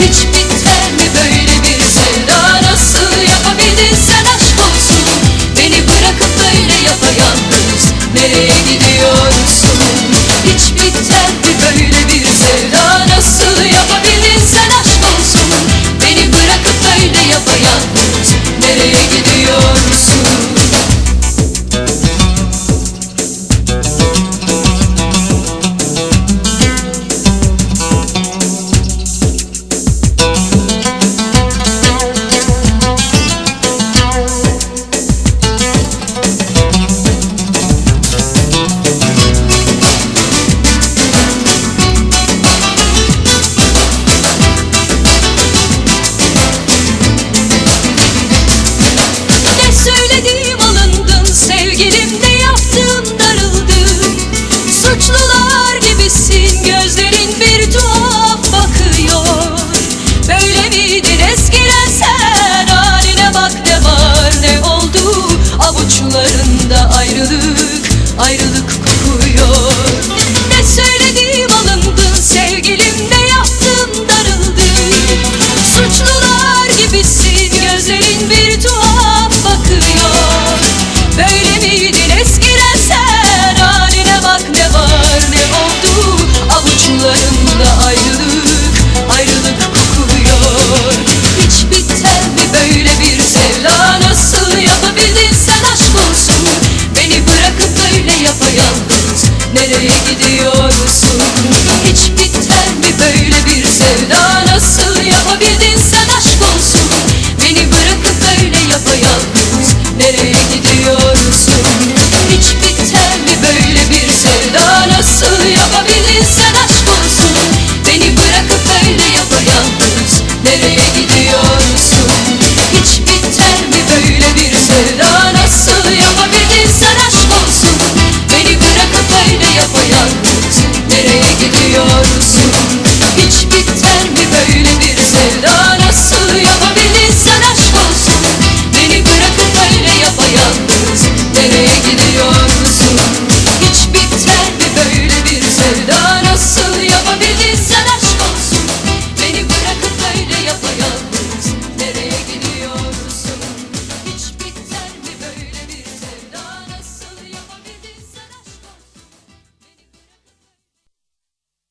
Hiçbir Nereye gidiyorsun? Hiç